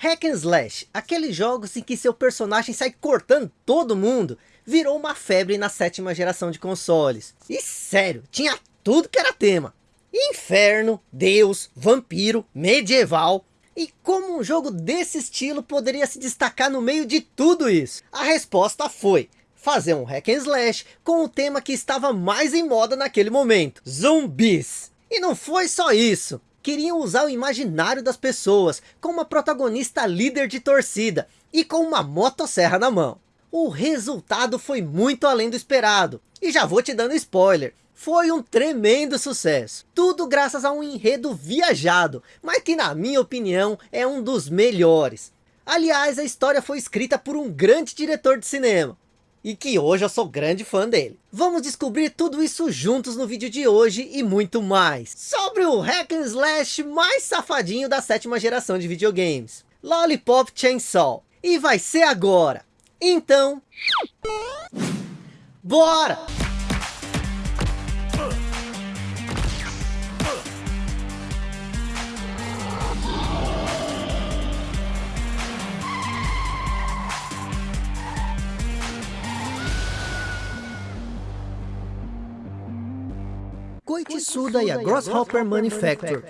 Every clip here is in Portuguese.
Hack and Slash, aqueles jogos em que seu personagem sai cortando todo mundo, virou uma febre na sétima geração de consoles. E sério, tinha tudo que era tema. Inferno, Deus, vampiro, medieval. E como um jogo desse estilo poderia se destacar no meio de tudo isso? A resposta foi fazer um hack and slash com o tema que estava mais em moda naquele momento, zumbis. E não foi só isso queriam usar o imaginário das pessoas, com uma protagonista líder de torcida, e com uma motosserra na mão. O resultado foi muito além do esperado, e já vou te dando spoiler, foi um tremendo sucesso. Tudo graças a um enredo viajado, mas que na minha opinião é um dos melhores. Aliás, a história foi escrita por um grande diretor de cinema, e que hoje eu sou grande fã dele. Vamos descobrir tudo isso juntos no vídeo de hoje e muito mais. Sobre o hack and slash mais safadinho da sétima geração de videogames. Lollipop Chainsaw. E vai ser agora. Então... Bora! Suda e a Grasshopper Manufacture.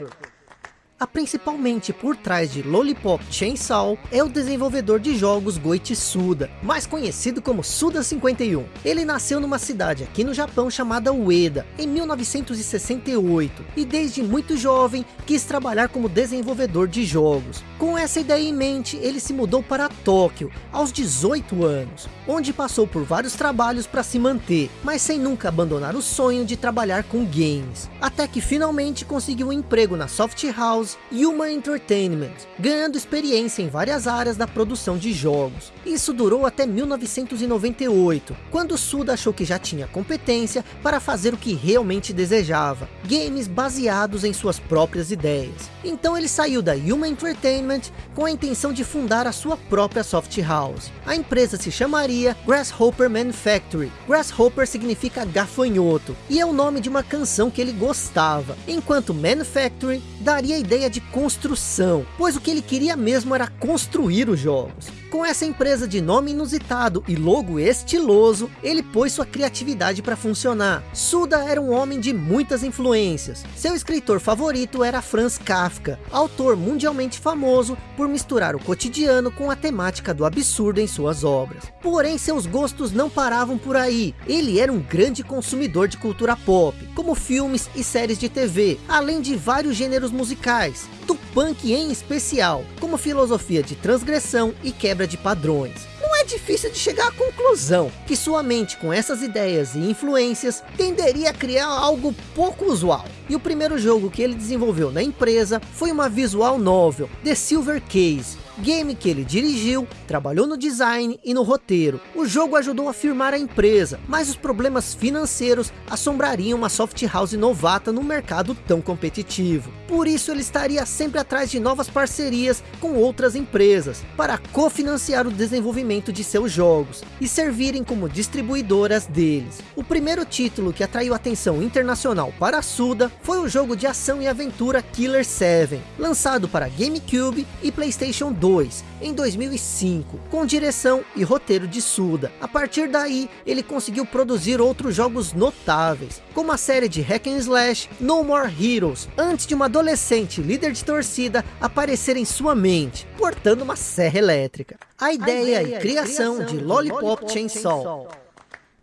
A principalmente por trás de Lollipop Chainsaw é o desenvolvedor de jogos Goichi Suda, mais conhecido como Suda 51. Ele nasceu numa cidade aqui no Japão chamada Ueda, em 1968, e desde muito jovem quis trabalhar como desenvolvedor de jogos. Com essa ideia em mente, ele se mudou para Tóquio, aos 18 anos, onde passou por vários trabalhos para se manter, mas sem nunca abandonar o sonho de trabalhar com games. Até que finalmente conseguiu um emprego na Soft House Yuma Entertainment, ganhando experiência em várias áreas da produção de jogos. Isso durou até 1998, quando Suda achou que já tinha competência para fazer o que realmente desejava, games baseados em suas próprias ideias. Então ele saiu da Yuma Entertainment com a intenção de fundar a sua própria soft house. A empresa se chamaria Grasshopper Manufactory. Grasshopper significa gafanhoto, e é o nome de uma canção que ele gostava, enquanto Manufactory daria a ideia de construção, pois o que ele queria mesmo era construir os jogos. Com essa empresa de nome inusitado e logo estiloso, ele pôs sua criatividade para funcionar. Suda era um homem de muitas influências. Seu escritor favorito era Franz Kafka, autor mundialmente famoso por misturar o cotidiano com a temática do absurdo em suas obras. Porém, seus gostos não paravam por aí. Ele era um grande consumidor de cultura pop, como filmes e séries de TV, além de vários gêneros musicais, do punk em especial, como filosofia de transgressão e quebra de padrões. Não é difícil de chegar à conclusão que sua mente com essas ideias e influências tenderia a criar algo pouco usual. E o primeiro jogo que ele desenvolveu na empresa foi uma visual novel, The Silver Case, game que ele dirigiu, trabalhou no design e no roteiro. O jogo ajudou a firmar a empresa, mas os problemas financeiros assombrariam uma soft house novata no mercado tão competitivo. Por isso ele estaria sempre atrás de novas parcerias com outras empresas, para cofinanciar o desenvolvimento de seus jogos, e servirem como distribuidoras deles. O primeiro título que atraiu atenção internacional para a Suda foi o jogo de ação e aventura Killer 7, lançado para GameCube e Playstation 2 2, em 2005, com direção e roteiro de Suda. A partir daí, ele conseguiu produzir outros jogos notáveis, como a série de Hack and Slash No More Heroes, antes de uma adolescente líder de torcida aparecer em sua mente, portando uma serra elétrica. A ideia, a ideia e criação, criação de Lollipop, Lollipop Chainsaw. Chainsaw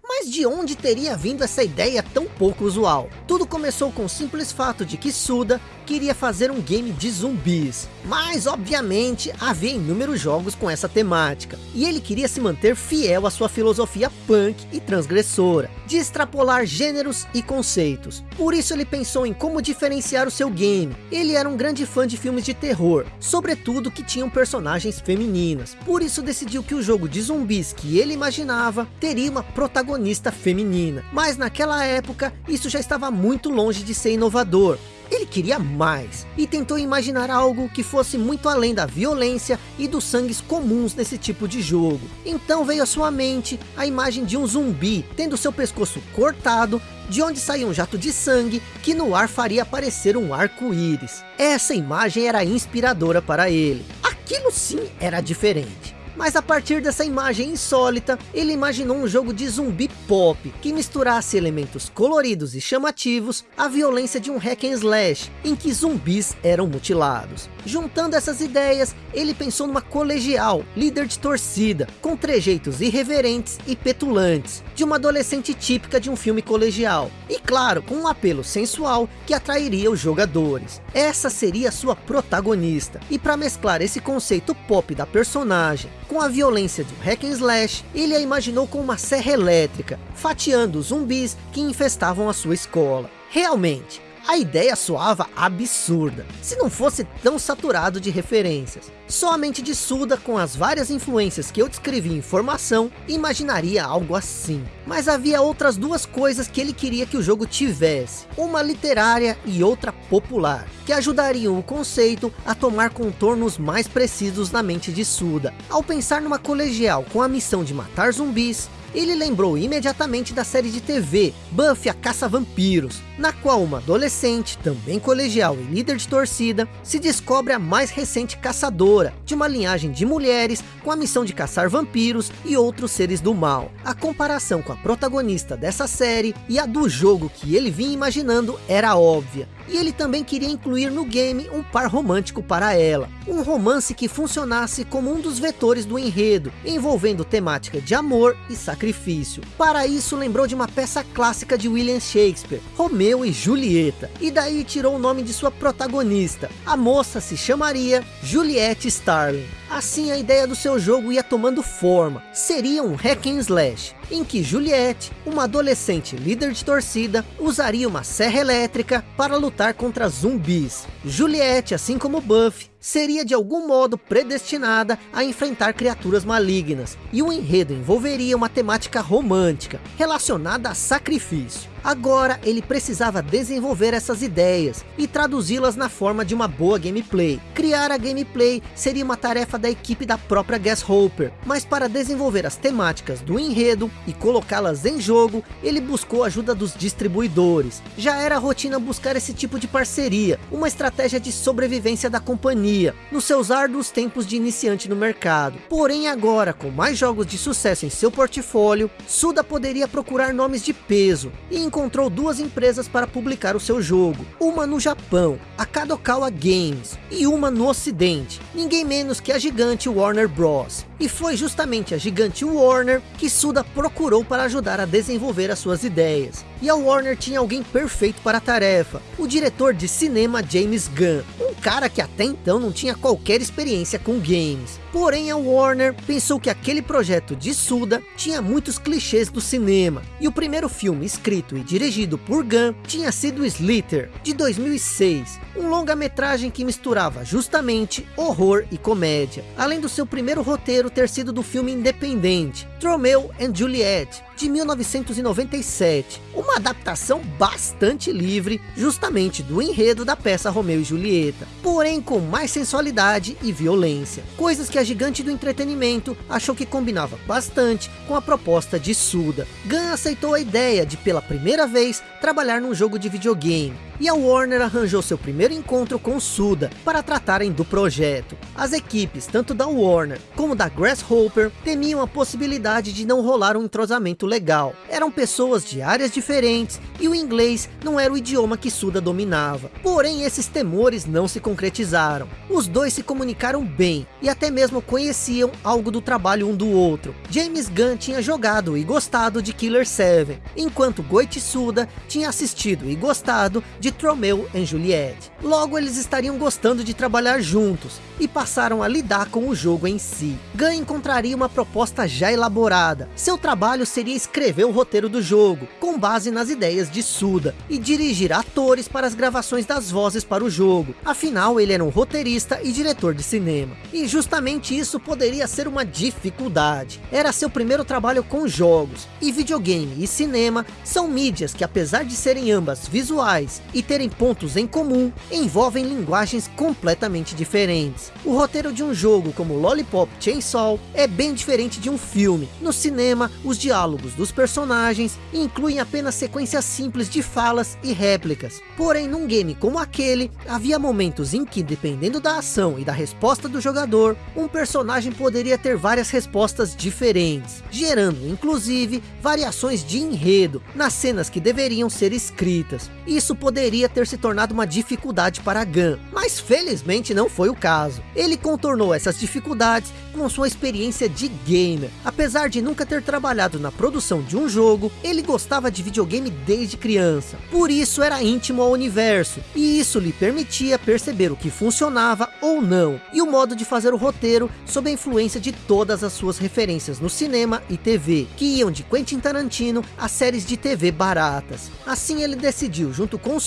mas de onde teria vindo essa ideia tão pouco usual? Tudo começou com o simples fato de que Suda queria fazer um game de zumbis. Mas, obviamente, havia inúmeros jogos com essa temática. E ele queria se manter fiel à sua filosofia punk e transgressora, de extrapolar gêneros e conceitos. Por isso ele pensou em como diferenciar o seu game. Ele era um grande fã de filmes de terror, sobretudo que tinham personagens femininas. Por isso decidiu que o jogo de zumbis que ele imaginava teria uma protagonista feminina. Mas naquela época, isso já estava muito longe de ser inovador. Ele queria mais e tentou imaginar algo que fosse muito além da violência e dos sangues comuns nesse tipo de jogo. Então veio à sua mente a imagem de um zumbi tendo seu pescoço cortado, de onde saía um jato de sangue que no ar faria aparecer um arco-íris. Essa imagem era inspiradora para ele. Aquilo sim era diferente. Mas a partir dessa imagem insólita, ele imaginou um jogo de zumbi pop, que misturasse elementos coloridos e chamativos à violência de um hack and slash, em que zumbis eram mutilados. Juntando essas ideias, ele pensou numa colegial, líder de torcida, com trejeitos irreverentes e petulantes, de uma adolescente típica de um filme colegial. E claro, com um apelo sensual que atrairia os jogadores. Essa seria sua protagonista. E para mesclar esse conceito pop da personagem com a violência de um hack and slash, ele a imaginou com uma serra elétrica, fatiando zumbis que infestavam a sua escola. Realmente, a ideia soava absurda, se não fosse tão saturado de referências. Somente de Suda, com as várias influências que eu descrevi em formação, imaginaria algo assim. Mas havia outras duas coisas que ele queria que o jogo tivesse. Uma literária e outra popular, que ajudariam o conceito a tomar contornos mais precisos na mente de Suda. Ao pensar numa colegial com a missão de matar zumbis, ele lembrou imediatamente da série de TV, Buffy a Caça-Vampiros, na qual uma adolescente, também colegial e líder de torcida, se descobre a mais recente caçadora, de uma linhagem de mulheres com a missão de caçar vampiros e outros seres do mal. A comparação com a protagonista dessa série e a do jogo que ele vinha imaginando era óbvia, e ele também queria incluir no game um par romântico para ela. Um romance que funcionasse como um dos vetores do enredo, envolvendo temática de amor e sacrifício. Para isso lembrou de uma peça clássica de William Shakespeare, Romeu e Julieta, e daí tirou o nome de sua protagonista. A moça se chamaria Juliette Starling. Assim a ideia do seu jogo ia tomando forma, seria um hack and slash, em que Juliette, uma adolescente líder de torcida, usaria uma serra elétrica para lutar contra zumbis. Juliette, assim como Buffy, seria de algum modo predestinada a enfrentar criaturas malignas, e o enredo envolveria uma temática romântica, relacionada a sacrifício. Agora ele precisava desenvolver essas ideias e traduzi-las na forma de uma boa gameplay. Criar a gameplay seria uma tarefa da equipe da própria Hopper, mas para desenvolver as temáticas do enredo e colocá-las em jogo, ele buscou a ajuda dos distribuidores. Já era rotina buscar esse tipo de parceria, uma estratégia de sobrevivência da companhia, nos seus árduos tempos de iniciante no mercado. Porém agora, com mais jogos de sucesso em seu portfólio, Suda poderia procurar nomes de peso e encontrou duas empresas para publicar o seu jogo. Uma no Japão, a Kadokawa Games, e uma no ocidente, ninguém menos que a gigante Warner Bros. E foi justamente a gigante Warner que Suda procurou para ajudar a desenvolver as suas ideias. E a Warner tinha alguém perfeito para a tarefa, o diretor de cinema James Gunn, cara que até então não tinha qualquer experiência com games. Porém a Warner pensou que aquele projeto de Suda tinha muitos clichês do cinema, e o primeiro filme escrito e dirigido por Gunn tinha sido Slither, de 2006, um longa-metragem que misturava justamente horror e comédia, além do seu primeiro roteiro ter sido do filme independente, Romeo and Juliet, de 1997, uma adaptação bastante livre, justamente do enredo da peça Romeu e Julieta, porém com mais sensualidade e violência, coisas que a gigante do entretenimento achou que combinava bastante com a proposta de Suda. Gunn aceitou a ideia de pela primeira vez trabalhar num jogo de videogame, e a Warner arranjou seu primeiro encontro com Suda para tratarem do projeto. As equipes, tanto da Warner como da Grasshopper, temiam a possibilidade de não rolar um entrosamento legal. Eram pessoas de áreas diferentes e o inglês não era o idioma que Suda dominava. Porém, esses temores não se concretizaram. Os dois se comunicaram bem e até mesmo conheciam algo do trabalho um do outro. James Gunn tinha jogado e gostado de Killer 7, enquanto Goichi Suda tinha assistido e gostado de Tromeu e Juliette. Logo eles estariam gostando de trabalhar juntos, e passaram a lidar com o jogo em si. Gunn encontraria uma proposta já elaborada. Seu trabalho seria escrever o roteiro do jogo, com base nas ideias de Suda, e dirigir atores para as gravações das vozes para o jogo. Afinal, ele era um roteirista e diretor de cinema. E justamente isso poderia ser uma dificuldade. Era seu primeiro trabalho com jogos, e videogame e cinema são mídias que apesar de serem ambas visuais e terem pontos em comum, envolvem linguagens completamente diferentes. O roteiro de um jogo como Lollipop Chainsaw é bem diferente de um filme. No cinema, os diálogos dos personagens incluem apenas sequências simples de falas e réplicas. Porém, num game como aquele, havia momentos em que, dependendo da ação e da resposta do jogador, um personagem poderia ter várias respostas diferentes, gerando, inclusive, variações de enredo nas cenas que deveriam ser escritas. Isso poderia ter se tornado uma dificuldade para Gun, mas felizmente não foi o caso. Ele contornou essas dificuldades com sua experiência de gamer. Apesar de nunca ter trabalhado na produção de um jogo, ele gostava de videogame desde criança. Por isso era íntimo ao universo, e isso lhe permitia perceber o que funcionava ou não, e o modo de fazer o roteiro sob a influência de todas as suas referências no cinema e TV, que iam de Quentin Tarantino a séries de TV baratas. Assim ele decidiu, junto com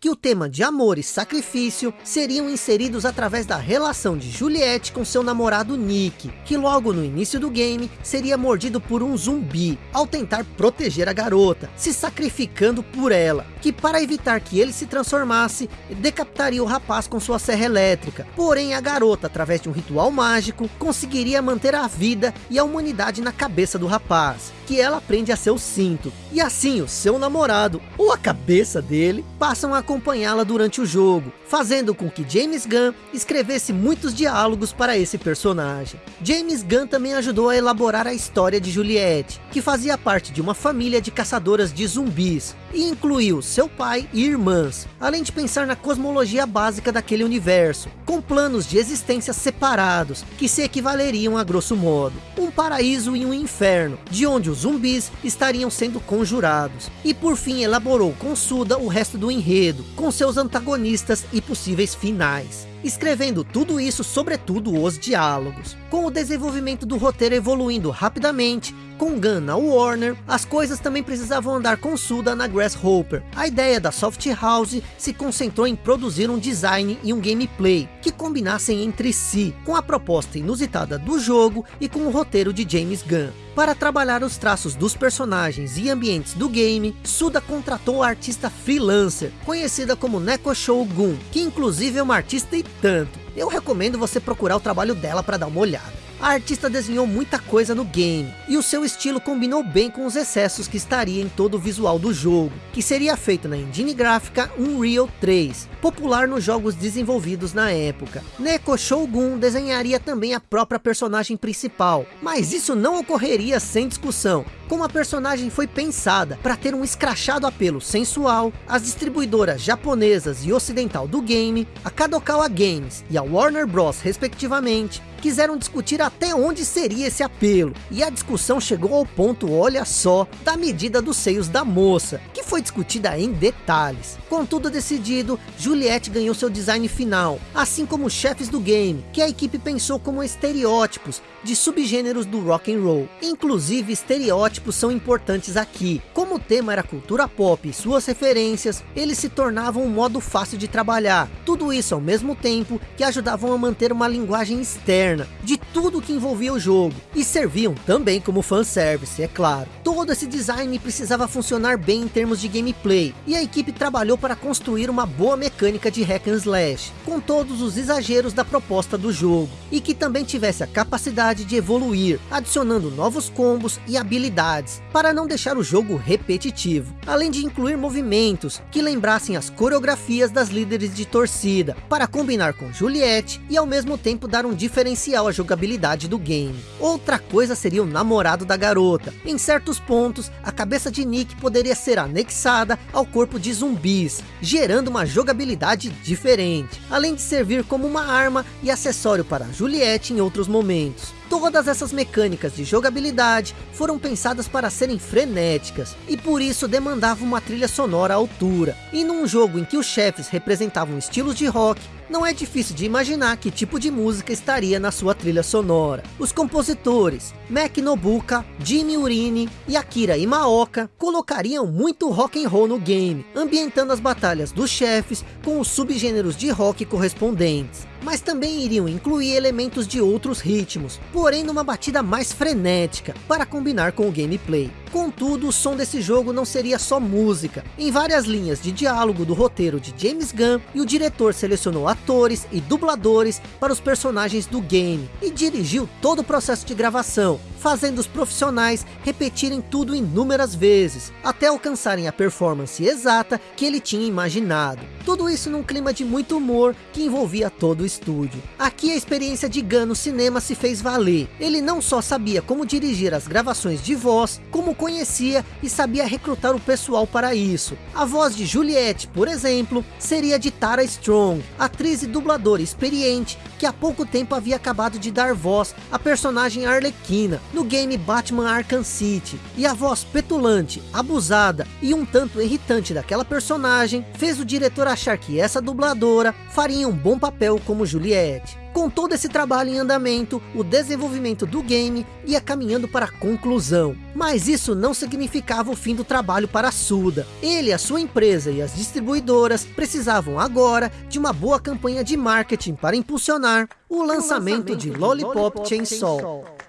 Que o tema de amor e sacrifício seriam inseridos através da relação de Juliette com seu namorado Nick, que logo no início do game seria mordido por um zumbi, ao tentar proteger a garota, se sacrificando por ela, que para evitar que ele se transformasse, decapitaria o rapaz com sua serra elétrica. Porém a garota, através de um ritual mágico, conseguiria manter a vida e a humanidade na cabeça do rapaz, que ela prende a seu cinto. E assim o seu namorado, ou a cabeça dele, passam a acompanhá-la durante o jogo, fazendo com que James Gunn escrevesse muitos diálogos para esse personagem. James Gunn também ajudou a elaborar a história de Juliette, que fazia parte de uma família de caçadoras de zumbis, e incluiu seu pai e irmãs, além de pensar na cosmologia básica daquele universo, com planos de existência separados, que se equivaleriam a grosso modo, um paraíso e um inferno, de onde os zumbis estariam sendo conjurados, e por fim elaborou com Suda o resto do enredo, com seus antagonistas e possíveis finais escrevendo tudo isso, sobretudo os diálogos. Com o desenvolvimento do roteiro evoluindo rapidamente, com Gun na Warner, as coisas também precisavam andar com Suda na Grasshopper. A ideia da Soft House se concentrou em produzir um design e um gameplay que combinassem entre si, com a proposta inusitada do jogo e com o roteiro de James Gunn. Para trabalhar os traços dos personagens e ambientes do game, Suda contratou a artista freelancer, conhecida como Neko Shogun, que inclusive é uma artista e tanto. Eu recomendo você procurar o trabalho dela para dar uma olhada. A artista desenhou muita coisa no game, e o seu estilo combinou bem com os excessos que estaria em todo o visual do jogo, que seria feito na engine gráfica Unreal 3, popular nos jogos desenvolvidos na época. Neko Shogun desenharia também a própria personagem principal, mas isso não ocorreria sem discussão, como a personagem foi pensada para ter um escrachado apelo sensual, as distribuidoras japonesas e ocidental do game, a Kadokawa Games e a Warner Bros respectivamente, quiseram discutir até onde seria esse apelo. E a discussão chegou ao ponto, olha só, da medida dos seios da moça, que foi discutida em detalhes. Com tudo decidido, Juliette ganhou seu design final, assim como os chefes do game, que a equipe pensou como estereótipos de subgêneros do rock and roll. Inclusive, estereótipos são importantes aqui. Como o tema era cultura pop e suas referências, eles se tornavam um modo fácil de trabalhar. Tudo isso ao mesmo tempo que ajudavam a manter uma linguagem externa de tudo que envolvia o jogo. E serviam também como fanservice, é claro. Todo esse design precisava funcionar bem em termos de gameplay. E a equipe trabalhou para construir uma boa mecânica de hack and slash. Com todos os exageros da proposta do jogo. E que também tivesse a capacidade capacidade de evoluir, adicionando novos combos e habilidades, para não deixar o jogo repetitivo, além de incluir movimentos que lembrassem as coreografias das líderes de torcida, para combinar com Juliette e ao mesmo tempo dar um diferencial à jogabilidade do game. Outra coisa seria o namorado da garota. Em certos pontos, a cabeça de Nick poderia ser anexada ao corpo de zumbis, gerando uma jogabilidade diferente, além de servir como uma arma e acessório para Juliette em outros momentos. Todas essas mecânicas de jogabilidade foram pensadas para serem frenéticas, e por isso demandavam uma trilha sonora à altura. E num jogo em que os chefes representavam estilos de rock, não é difícil de imaginar que tipo de música estaria na sua trilha sonora. Os compositores Mac Nobuka, Jimmy Urini e Akira Imaoka colocariam muito rock and roll no game, ambientando as batalhas dos chefes com os subgêneros de rock correspondentes mas também iriam incluir elementos de outros ritmos, porém numa batida mais frenética, para combinar com o gameplay. Contudo, o som desse jogo não seria só música. Em várias linhas de diálogo do roteiro de James Gunn, e o diretor selecionou atores e dubladores para os personagens do game, e dirigiu todo o processo de gravação, fazendo os profissionais repetirem tudo inúmeras vezes, até alcançarem a performance exata que ele tinha imaginado. Tudo isso num clima de muito humor que envolvia todo o estúdio. Aqui a experiência de Gunn no cinema se fez valer. Ele não só sabia como dirigir as gravações de voz, como conhecia e sabia recrutar o pessoal para isso. A voz de Juliette, por exemplo, seria de Tara Strong, atriz e dubladora experiente que há pouco tempo havia acabado de dar voz à personagem Arlequina, no game Batman Arkham City. E a voz petulante, abusada e um tanto irritante daquela personagem, fez o diretor achar que essa dubladora faria um bom papel como Juliette. Com todo esse trabalho em andamento, o desenvolvimento do game ia caminhando para a conclusão. Mas isso não significava o fim do trabalho para a Suda. Ele, a sua empresa e as distribuidoras precisavam agora de uma boa campanha de marketing para impulsionar o lançamento, o lançamento de, Lollipop, Lollipop Chainsaw. Chainsaw.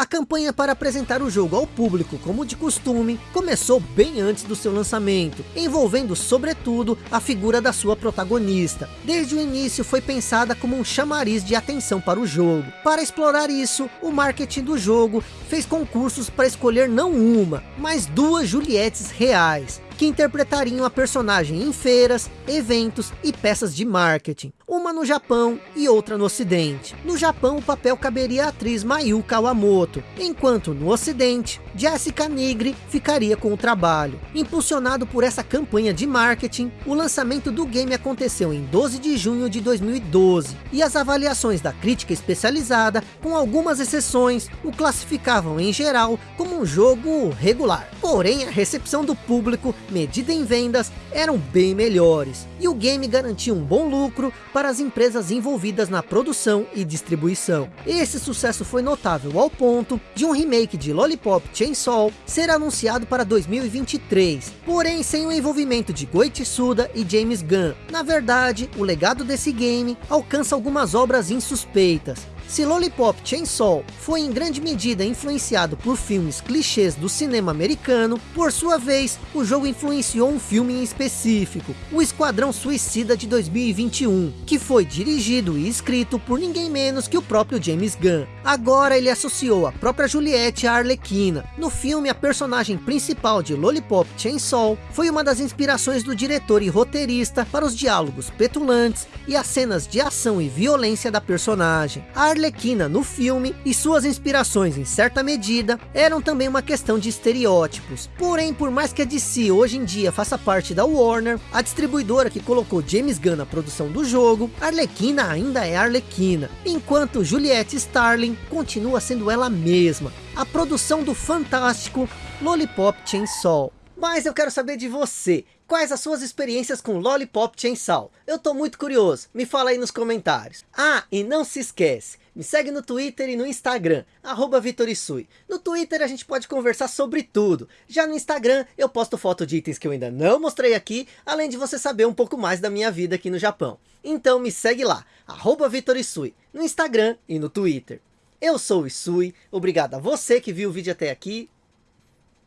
A campanha para apresentar o jogo ao público, como de costume, começou bem antes do seu lançamento, envolvendo sobretudo a figura da sua protagonista. Desde o início foi pensada como um chamariz de atenção para o jogo. Para explorar isso, o marketing do jogo fez concursos para escolher não uma, mas duas Juliettes reais, que interpretariam a personagem em feiras, eventos e peças de marketing. Uma no Japão e outra no Ocidente. No Japão o papel caberia à atriz Mayu Kawamoto, enquanto no Ocidente, Jessica Nigri ficaria com o trabalho. Impulsionado por essa campanha de marketing, o lançamento do game aconteceu em 12 de junho de 2012, e as avaliações da crítica especializada, com algumas exceções, o classificavam em geral como um jogo regular. Porém, a recepção do público medida em vendas, eram bem melhores. E o game garantia um bom lucro para as empresas envolvidas na produção e distribuição. Esse sucesso foi notável ao ponto de um remake de Lollipop Chainsaw ser anunciado para 2023, porém sem o envolvimento de Goichi Suda e James Gunn. Na verdade, o legado desse game alcança algumas obras insuspeitas, se Lollipop Chainsaw foi em grande medida influenciado por filmes clichês do cinema americano, por sua vez, o jogo influenciou um filme em específico, o Esquadrão Suicida de 2021, que foi dirigido e escrito por ninguém menos que o próprio James Gunn. Agora ele associou a própria Juliette à Arlequina. No filme, a personagem principal de Lollipop Chainsaw foi uma das inspirações do diretor e roteirista para os diálogos petulantes e as cenas de ação e violência da personagem. A Arlequina no filme e suas inspirações em certa medida eram também uma questão de estereótipos. Porém, por mais que a DC hoje em dia faça parte da Warner, a distribuidora que colocou James Gunn na produção do jogo, Arlequina ainda é Arlequina, enquanto Juliette Starling continua sendo ela mesma, a produção do fantástico Lollipop Chainsaw. Mas eu quero saber de você, quais as suas experiências com Lollipop Chainsaw? Eu tô muito curioso, me fala aí nos comentários. Ah, e não se esquece, me segue no Twitter e no Instagram, arroba Vitorisui. No Twitter a gente pode conversar sobre tudo. Já no Instagram eu posto foto de itens que eu ainda não mostrei aqui, além de você saber um pouco mais da minha vida aqui no Japão. Então me segue lá, arroba Vitorisui, no Instagram e no Twitter. Eu sou o Isui, obrigado a você que viu o vídeo até aqui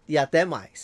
e até mais.